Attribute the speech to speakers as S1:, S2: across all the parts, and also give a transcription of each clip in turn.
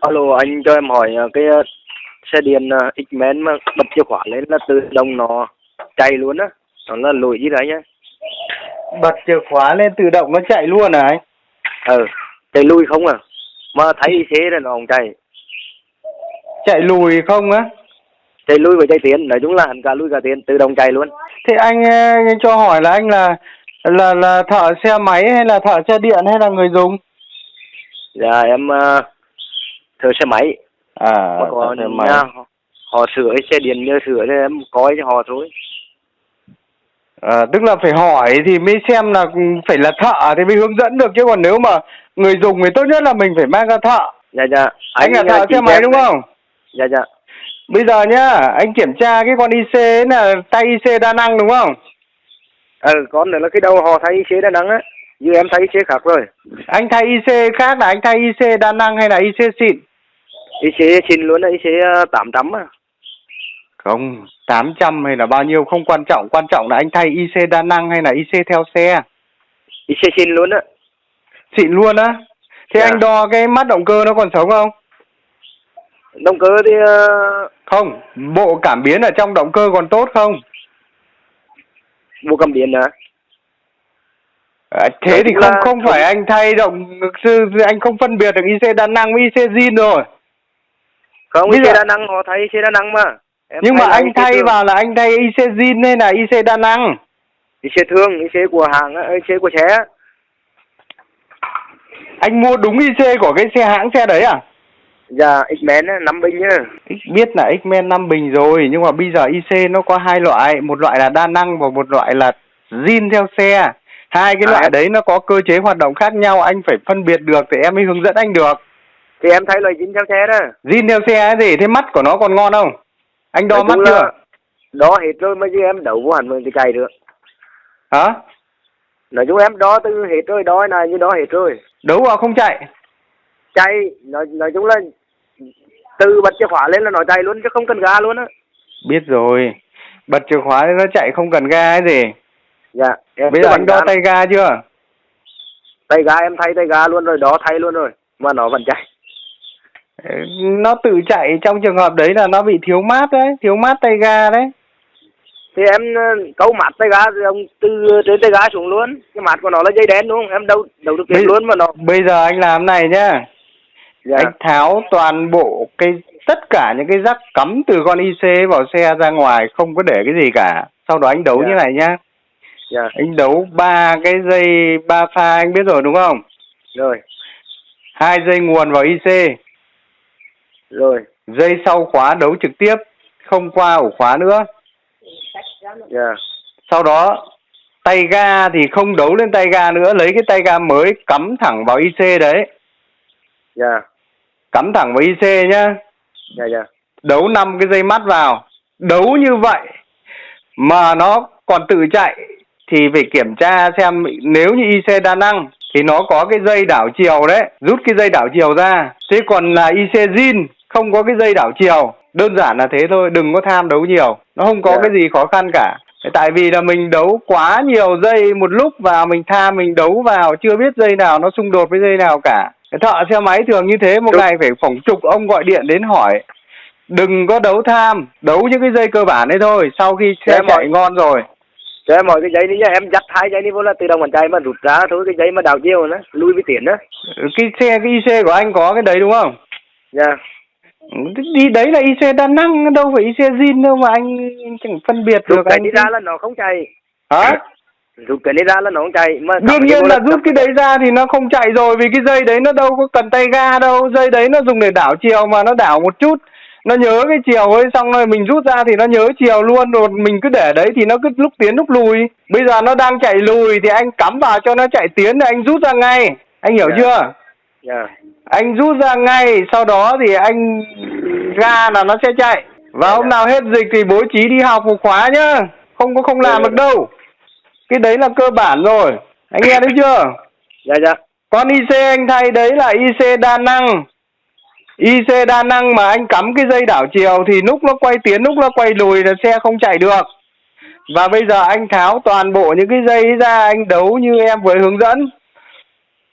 S1: Alo anh cho em hỏi ờ, cái ờ, xe điện ờ, X-Men mà bật chìa khóa lên là tự động nó chạy luôn á nó là lỗi gì đấy nhá
S2: Bật chìa khóa lên tự động nó chạy luôn à anh?
S1: ờ chạy lui không à mà thấy xe là nó không chạy
S2: Chạy lùi không á?
S1: chạy lui và chạy tiến nói chung là hẳn cả lui cả tiến tự động chạy luôn
S2: Thế anh, anh cho hỏi là anh là là là thợ xe máy hay là thợ xe điện hay là người dùng?
S1: dạ em uh, thợ xe máy
S2: À,
S1: mà
S2: thợ xe máy.
S1: nhà họ, sửa xe điện nhờ sửa thì em coi cho họ thôi
S2: À, tức là phải hỏi thì mới xem là phải là thợ thì mới hướng dẫn được chứ còn nếu mà người dùng thì tốt nhất là mình phải mang ra thợ.
S1: dạ dạ
S2: Anh, là
S1: ờ,
S2: thợ xe máy đúng
S1: này.
S2: không?
S1: dạ dạ
S2: Bây giờ nhá, anh kiểm tra cái con IC ấy là tay IC đa năng đúng không?
S1: ờ con nữa là cái đầu họ thấy xe đà nẵng á như em thấy xe khác rồi
S2: Anh thay IC khác là anh thay IC đa năng hay là IC xịn?
S1: Cái xe xin luôn đấy xe ờ, tám trăm à
S2: Không, 800 hay là bao nhiêu không quan trọng, quan trọng là anh thay IC đa năng hay là IC theo xe.
S1: xe xin luôn á
S2: Xịn luôn á. Thế
S1: Dạ.
S2: anh đo cái mắt động cơ nó còn sống không?
S1: động cơ thì ờ,
S2: Không, bộ cảm biến ở trong động cơ còn tốt không?
S1: bộ cầm điện hả
S2: À, thế
S1: Nói
S2: thì không
S1: là
S2: không phải anh thay động sư anh không phân biệt được IC đa năng với IC zin rồi.
S1: Không
S2: Bây
S1: xe
S2: giờ-
S1: đà nẵng họ thấy xe đà nẵng mà em
S2: Nhưng mà anh thay
S1: thường.
S2: vào là anh thay IC zin hay là IC đa năng?
S1: xe thương xe của cái xe của xe.
S2: Anh mua đúng IC của cái xe hãng xe đấy à?
S1: dạ X-Men năm bình nhá
S2: biết là X-Men 5 bình rồi nhưng mà bây giờ IC nó có hai loại, một loại là đa năng và một loại là zin theo xe. Hai cái
S1: À,
S2: loại đấy nó có cơ chế hoạt động khác nhau, anh phải phân biệt được thì em mới hướng dẫn anh được.
S1: Thì em thấy là dính theo xe đó
S2: Zin theo xe ấy gì? Thế mắt của nó còn ngon không? Anh đo mắt chưa?
S1: đo hết rồi mà chứ em đậu vô hẳn mình thì chạy được
S2: Hả?
S1: nói chung em đo từ hết rồi đo này như đo hết rồi
S2: Đấu vào không chạy.
S1: chạy nói nói chung là từ bật chìa khóa lên là nó chạy luôn chứ không cần ga luôn á
S2: Biết rồi. Bật chìa khóa nó chạy không cần ga ấy gì.
S1: dạ em
S2: Bây giờ anh đo tay ga chưa?
S1: tay ga em thay tay ga luôn rồi đo thay luôn rồi mà nó vẫn chạy
S2: Nó tự chạy trong trường hợp đấy là nó bị thiếu mát đấy, thiếu mát tay ga đấy.
S1: thì em ờ, câu mát tay ga thì ông từ trên tay ga xuống luôn cái mát của nó là dây đen đúng không em đâu đâu được biết luôn mà nó
S2: Bây giờ anh làm này nhá.
S1: dạ
S2: Anh tháo toàn bộ cái tất cả những cái rắc cắm từ con IC vào xe ra ngoài không có để cái gì cả. Sau đó anh đấu
S1: Dạ.
S2: như này nhá.
S1: dạ
S2: Anh đấu ba cái dây ba pha anh biết rồi đúng không?
S1: rồi
S2: Hai dây nguồn vào IC,
S1: rồi
S2: dây sau khóa đấu trực tiếp, không qua ổ khóa nữa.
S1: dạ
S2: Sau đó tay ga thì không đấu lên tay ga nữa, lấy cái tay ga mới cắm thẳng vào IC đấy,
S1: dạ
S2: cắm thẳng vào IC nhá.
S1: dạ dạ
S2: Đấu năm cái dây mắt vào. Đấu như vậy mà nó còn tự chạy thì phải kiểm tra xem nếu như IC đa năng thì nó có cái dây đảo chiều đấy, rút cái dây đảo chiều ra. Thế còn là IC zin không có cái dây đảo chiều. Đơn giản là thế thôi, đừng có tham đấu nhiều. Nó không có
S1: Dạ.
S2: cái gì khó khăn cả. Tại vì là mình đấu quá nhiều dây một lúc vào mình tham mình đấu vào chưa biết dây nào nó xung đột với dây nào cả. Thợ xe máy thường như thế một
S1: Đúng.
S2: ngày phải phỏng chục ông gọi điện đến hỏi đừng có đấu tham đấu những cái dây cơ bản đấy thôi sau khi xe
S1: Dạ,
S2: chạy
S1: mọi-
S2: ngon rồi
S1: cho em hỏi cái giấy đi nhá em dắt hai giấy đi vô là tự động bàn chạy mà rút ra thôi cái giấy mà đảo chiều nữa lui với tiền đó
S2: cái xe cái IC của anh có cái đấy đúng không
S1: dạ
S2: đi đấy là IC đa năng đâu phải IC zin đâu mà anh chẳng phân biệt
S1: rút
S2: được
S1: cái
S2: anh
S1: đi ra là nó không chạy.
S2: Hả?
S1: Rút cái đi ra là nó không chạy. Mà
S2: đương nhiên là rút cái đấy ra thì nó không chạy rồi vì cái dây đấy nó đâu có cần tay ga đâu. Dây đấy nó dùng để đảo chiều mà nó đảo một chút. Nó nhớ cái chiều ấy xong rồi mình rút ra thì nó nhớ chiều luôn. Rồi mình cứ để đấy thì nó cứ lúc tiến lúc lùi. Bây giờ nó đang chạy lùi thì anh cắm vào cho nó chạy tiến thì anh rút ra ngay. Anh hiểu
S1: Dạ.
S2: chưa?
S1: Dạ
S2: anh rút ra ngay sau đó thì anh ga là nó sẽ chạy. Và
S1: Dạ,
S2: hôm nào hết dịch thì bố trí đi học một khóa nhá. Không có không làm
S1: Dạ,
S2: được
S1: dạ.
S2: đâu. Cái đấy là cơ bản rồi. Anh nghe đấy chưa?
S1: Dạ dạ.
S2: Con IC anh thay đấy là IC đa năng. IC đa năng mà anh cắm cái dây đảo chiều thì lúc nó quay tiến lúc nó quay lùi là xe không chạy được. Và bây giờ anh tháo toàn bộ những cái dây ra anh đấu như em vừa hướng dẫn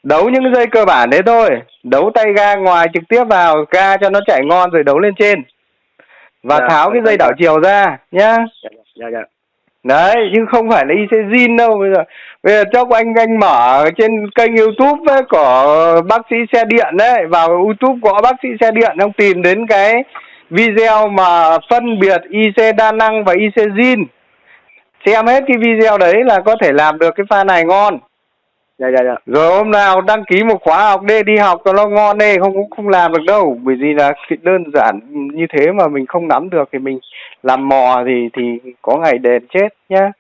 S2: đấu những dây cơ bản đấy thôi. Đấu tay ga ngoài trực tiếp vào ga cho nó chạy ngon rồi đấu lên trên. Và
S1: Dạ,
S2: tháo cái dây
S1: dạ.
S2: đảo chiều ra nhá.
S1: Dạ dạ dạ
S2: đấy chứ không phải là IC zin đâu. Bây giờ bây giờ chốc anh anh mở trên kênh YouTube ấy, của bác sĩ xe điện đấy vào YouTube của bác sĩ xe điện ông tìm đến cái video mà phân biệt IC đa năng và IC zin xem hết cái video đấy là có thể làm được cái pha này ngon
S1: dạ dạ dạ.
S2: Rồi hôm nào đăng ký một khóa học đi đi học cho nó ngon đi không, cũng không làm được đâu. Bởi vì là cái đơn giản như thế mà mình không nắm được thì mình làm mò thì thì có ngày đền chết nhá.